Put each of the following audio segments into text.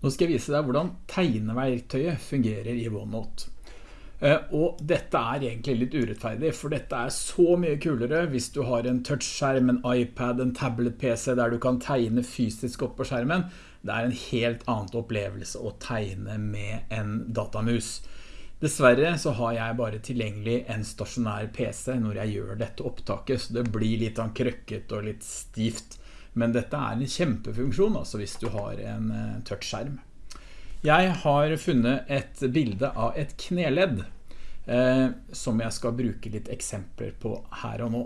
Nå skal jeg vise deg hvordan tegneverktøyet fungerer i OneNote. Eh, og dette er egentlig litt urettferdig, for dette er så mye kulere hvis du har en touchskjerm, en iPad, en tablet-PC der du kan tegne fysisk opp på skjermen. Det er en helt annen opplevelse å tegne med en datamus. Dessverre så har jeg bare tilgjengelig en stasjonær PC når jeg gjør dette opptaket, så det blir litt krøkket og litt stivt men dette er en kjempefunksjon altså hvis du har en tørt touchskjerm. Jeg har funnet et bilde av et kneledd eh, som jeg skal bruke litt eksempler på her og nå.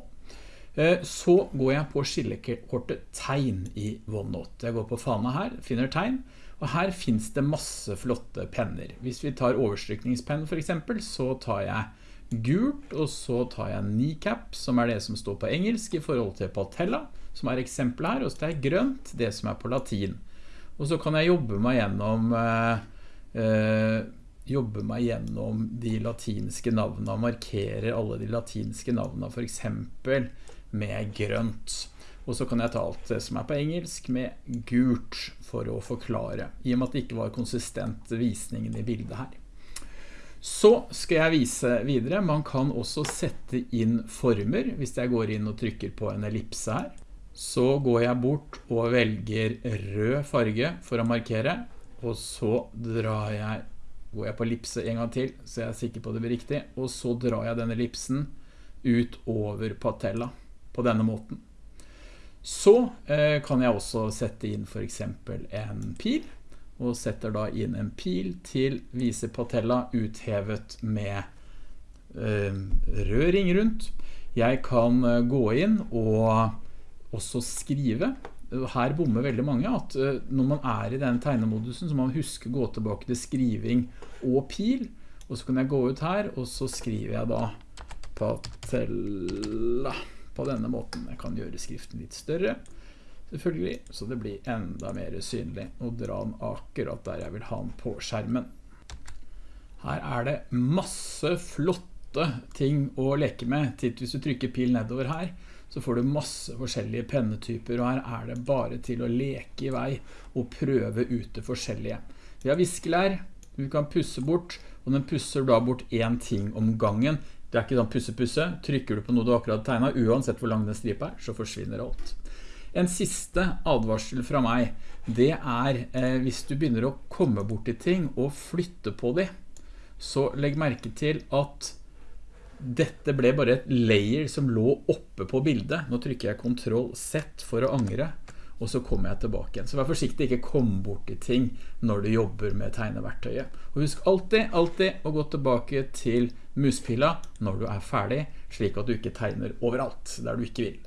Eh, så går jeg på skillekortet tegn i OneNote. Jeg går på fana her, finner tegn, og her finnes det masse flotte penner. Hvis vi tar overstrykningspenn for eksempel, så tar jeg gult, og så tar jeg kneecap, som er det som står på engelsk i forhold til patella som er eksempel her, og så tar jeg grønt, det som er på latin. Og så kan jeg jobbe meg gjennom eh, eh, jobbe meg gjennom de latinske navnene, markere alle de latinske navnene, for eksempel med grønt. Og så kan jeg ta alt det som er på engelsk med gult for å forklare, i og med at det ikke var konsistent visningen i bildet her. Så skal jeg vise videre. Man kan også sette inn former, hvis jeg går inn og trykker på en ellipse her så går jeg bort og velger rød farge for å markere, og så drar jeg, går jeg på ellipse en gang til, så jeg er sikker på det blir riktig, og så drar jeg denne ellipsen ut over patella på denne måten. Så eh, kan jeg også sette inn for eksempel en pil, og setter da inn en pil til vise patella uthevet med eh, rød ring rundt. Jeg kan eh, gå inn og også skrive. Her bommer veldig mange at eh, når man er i den tegnemodusen så må man huske å gå tilbake til skriving og pil. Og så kan jeg gå ut her, og så skriver jeg da patella på denne måten. Jeg kan gjøre skriften litt større, selvfølgelig, så det blir enda mer synlig. å dra den akkurat der jeg vil ha den på skjermen. Her er det masse flotte ting å leke med. Titt hvis du trykker pil nedover her, så får du masse forskjellige pennetyper, og her er det bare til å leke i vei og prøve ut det forskjellige. Vi har viskelær, du kan pusse bort, og den pusser da bort en ting om gangen. Det er ikke sånn pusse-pusse. Trykker du på noe du akkurat tegnet, uansett hvor lang den stripa er, så forsvinner alt. En siste advarsel fra meg, det er eh, hvis du begynner å komme bort til ting og flytte på dem, så legg merke til at dette ble bare et layer som lå oppe på bildet. Nå trykker jeg Ctrl Z for å angre, og så kommer jeg tilbake igjen. Så vær forsiktig, ikke kom bort til ting når du jobber med tegneverktøyet. Og husk alltid, alltid å gå tilbake til muspila når du er ferdig, slik at du ikke tegner overalt der du ikke vil.